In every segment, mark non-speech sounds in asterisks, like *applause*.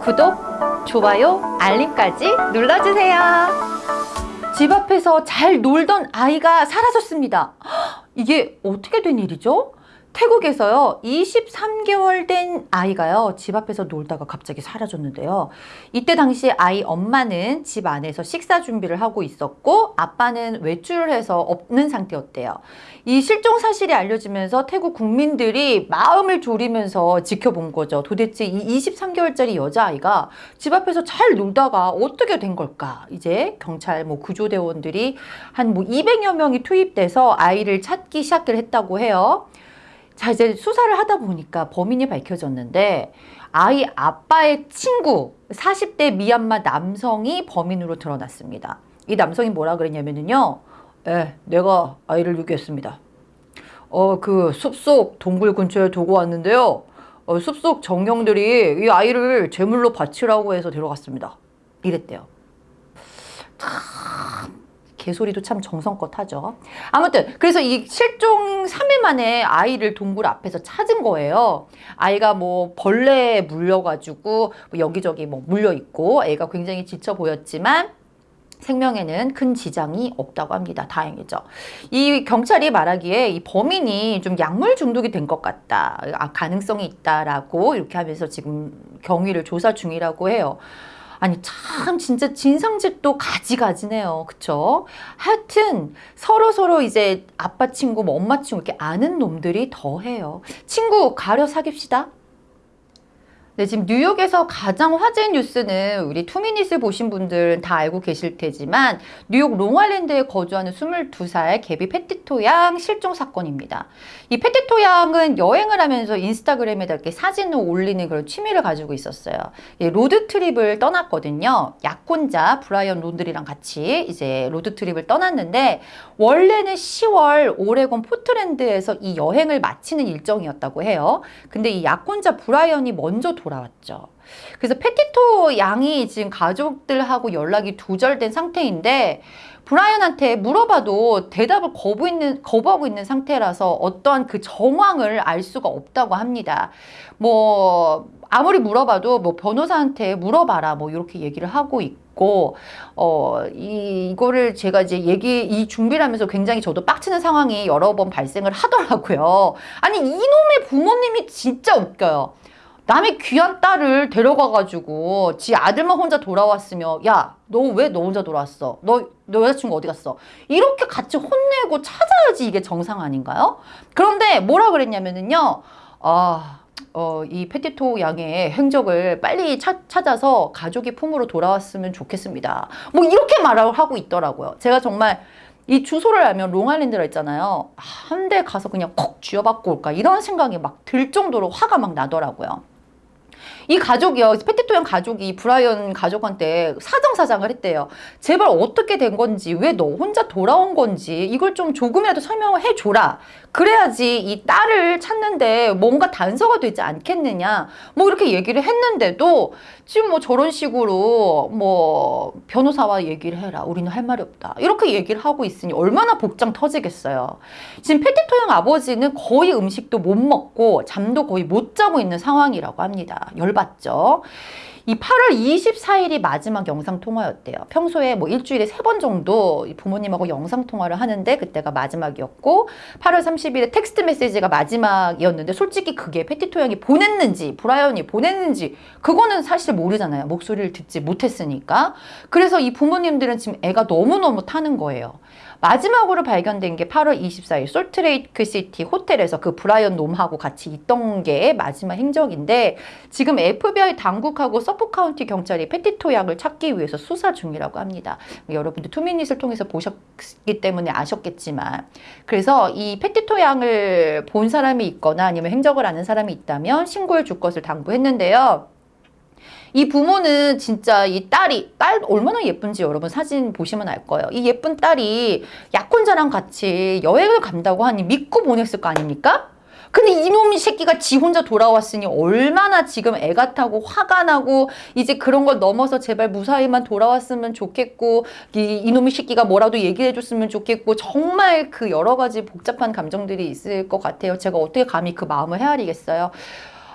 구독, 좋아요, 알림까지 눌러주세요. 집 앞에서 잘 놀던 아이가 사라졌습니다. 헉, *gasps* 이게 어떻게 된 일이죠? 태국에서요 23개월 된 아이가요 집 앞에서 놀다가 갑자기 사라졌는데요. 이때 당시 아이 엄마는 집 안에서 식사 준비를 하고 있었고 아빠는 외출을 해서 없는 상태였대요. 이 실종 사실이 알려지면서 태국 국민들이 마음을 졸이면서 지켜본 거죠. 도대체 이 23개월짜리 여자아이가 집 앞에서 잘 놀다가 어떻게 된 걸까? 이제 경찰 뭐 구조대원들이 한 뭐 200여 명이 투입돼서 아이를 찾기 시작을 했다고 해요 자 이제 수사를 하다 보니까 범인이 밝혀졌는데 아이 아빠의 친구 40대 미얀마 남성이 범인으로 드러났습니다. 이 남성이 뭐라 그랬냐면요. 예, 내가 아이를 유기했습니다. 어, 그 숲속 동굴 근처에 두고 왔는데요. 어, 숲속 정령들이 이 아이를 제물로 바치라고 해서 데려갔습니다. 이랬대요. 참 개소리도 참 정성껏 하죠. 아무튼 그래서 이 실종 3일 만에 아이를 동굴 앞에서 찾은 거예요. 아이가 뭐 벌레에 물려가지고 뭐 여기저기 뭐 물려있고 애가 굉장히 지쳐 보였지만 생명에는 큰 지장이 없다고 합니다. 다행이죠. 이 경찰이 말하기에 이 범인이 좀 약물 중독이 된 것 같다. 아, 가능성이 있다라고 이렇게 하면서 지금 경위를 조사 중이라고 해요. 아니 참 진짜 진상짓도 가지가지네요. 그쵸? 하여튼 서로 서로 이제 아빠 친구 뭐 엄마 친구 이렇게 아는 놈들이 더해요. 친구 가려 사깁시다. 네, 지금 뉴욕에서 가장 화제 뉴스는 우리 투미닛을 보신 분들은 다 알고 계실 테지만 뉴욕 롱아일랜드에 거주하는 22살 개비 페티토 양 실종 사건입니다. 이 페티토 양은 여행을 하면서 인스타그램에다 이렇게 사진을 올리는 그런 취미를 가지고 있었어요. 예, road trip을 떠났거든요. 약혼자 브라이언 론드리랑 같이 이제 road trip을 떠났는데 원래는 10월 오레곤 포트랜드에서 이 여행을 마치는 일정이었다고 해요. 근데 이 약혼자 브라이언이 먼저 돌아왔죠. 그래서 페티토 양이 지금 가족들하고 연락이 두절된 상태인데 브라이언한테 물어봐도 대답을 거부 있는, 거부하고 있는 상태라서 어떠한 그 정황을 알 수가 없다고 합니다. 뭐 아무리 물어봐도 뭐 변호사한테 물어봐라 뭐 이렇게 얘기를 하고 있고 어 이, 이거를 제가 이제 얘기 이 준비를 하면서 굉장히 저도 빡치는 상황이 여러 번 발생을 하더라고요. 아니 이놈의 부모님이 진짜 웃겨요. 남의 귀한 딸을 데려가가지고 지 아들만 혼자 돌아왔으며 야 너 왜 너 혼자 돌아왔어? 너, 너 여자친구 어디 갔어? 이렇게 같이 혼내고 찾아야지 이게 정상 아닌가요? 그런데 뭐라 그랬냐면은요 아... 어, 이 페티토 양의 행적을 빨리 차, 찾아서 가족의 품으로 돌아왔으면 좋겠습니다. 뭐 이렇게 말을 하고 있더라고요. 제가 정말 이 주소를 알면 롱아일랜드라 했잖아요. 한 대 가서 그냥 콕 쥐어받고 올까 이런 생각이 막 들 정도로 화가 막 나더라고요. 이 가족이요. 페티토형 가족이 브라이언 가족한테 사정사장을 했대요. 제발 어떻게 된 건지 왜 너 혼자 돌아온 건지 이걸 좀 조금이라도 설명을 해줘라. 그래야지 이 딸을 찾는데 뭔가 단서가 되지 않겠느냐. 뭐 이렇게 얘기를 했는데도 지금 뭐 저런 식으로 뭐 변호사와 얘기를 해라. 우리는 할 말이 없다. 이렇게 얘기를 하고 있으니 얼마나 복장 터지겠어요. 지금 페티토형 아버지는 거의 음식도 못 먹고 잠도 거의 못 자고 있는 상황이라고 합니다. 열받죠. 이 8월 24일이 마지막 영상통화였대요. 평소에 뭐 일주일에 세 번 정도 부모님하고 영상통화를 하는데 그때가 마지막이었고 8월 30일에 텍스트 메시지가 마지막이었는데 솔직히 그게 페티토 양이 보냈는지 브라이언이 보냈는지 그거는 사실 모르잖아요. 목소리를 듣지 못했으니까. 그래서 이 부모님들은 지금 애가 너무너무 타는 거예요. 마지막으로 발견된 게 8월 24일 솔트레이크 시티 호텔에서 그 브라이언 놈하고 같이 있던 게 마지막 행적인데 지금 FBI 당국하고 서퍽 카운티 경찰이 페티토 양을 찾기 위해서 수사 중이라고 합니다. 여러분들 two minute을 통해서 보셨기 때문에 아셨겠지만 그래서 이 페티토 양을 본 사람이 있거나 아니면 행적을 아는 사람이 있다면 신고해 줄 것을 당부했는데요. 이 부모는 진짜 이 딸이 딸 얼마나 예쁜지 여러분 사진 보시면 알 거예요. 이 예쁜 딸이 약혼자랑 같이 여행을 간다고 하니 믿고 보냈을 거 아닙니까? 근데 이놈의 새끼가 지 혼자 돌아왔으니 얼마나 지금 애가 타고 화가 나고 이제 그런 걸 넘어서 제발 무사히만 돌아왔으면 좋겠고 이, 이놈의 새끼가 뭐라도 얘기해 줬으면 좋겠고 정말 그 여러 가지 복잡한 감정들이 있을 것 같아요. 제가 어떻게 감히 그 마음을 헤아리겠어요.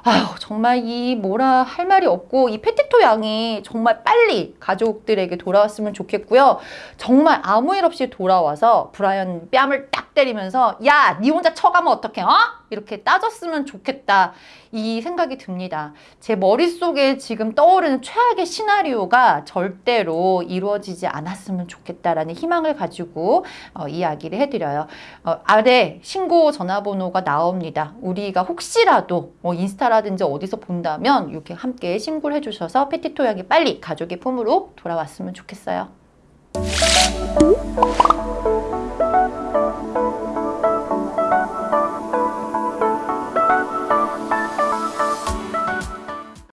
아휴 정말 이 뭐라 할 말이 없고 이 페티토 양이 정말 빨리 가족들에게 돌아왔으면 좋겠고요. 정말 아무 일 없이 돌아와서 브라이언 뺨을 딱 때리면서 야 니 혼자 쳐가면 어떡해 어? 이렇게 따졌으면 좋겠다 이 생각이 듭니다. 제 머릿속에 지금 떠오르는 최악의 시나리오가 절대로 이루어지지 않았으면 좋겠다라는 희망을 가지고 어, 이야기를 해드려요. 어, 아래 신고 전화번호가 나옵니다. 우리가 혹시라도 뭐 인스타라든지 어디서 본다면 이렇게 함께 신고를 해주셔서 페티토 양이 빨리 가족의 품으로 돌아왔으면 좋겠어요.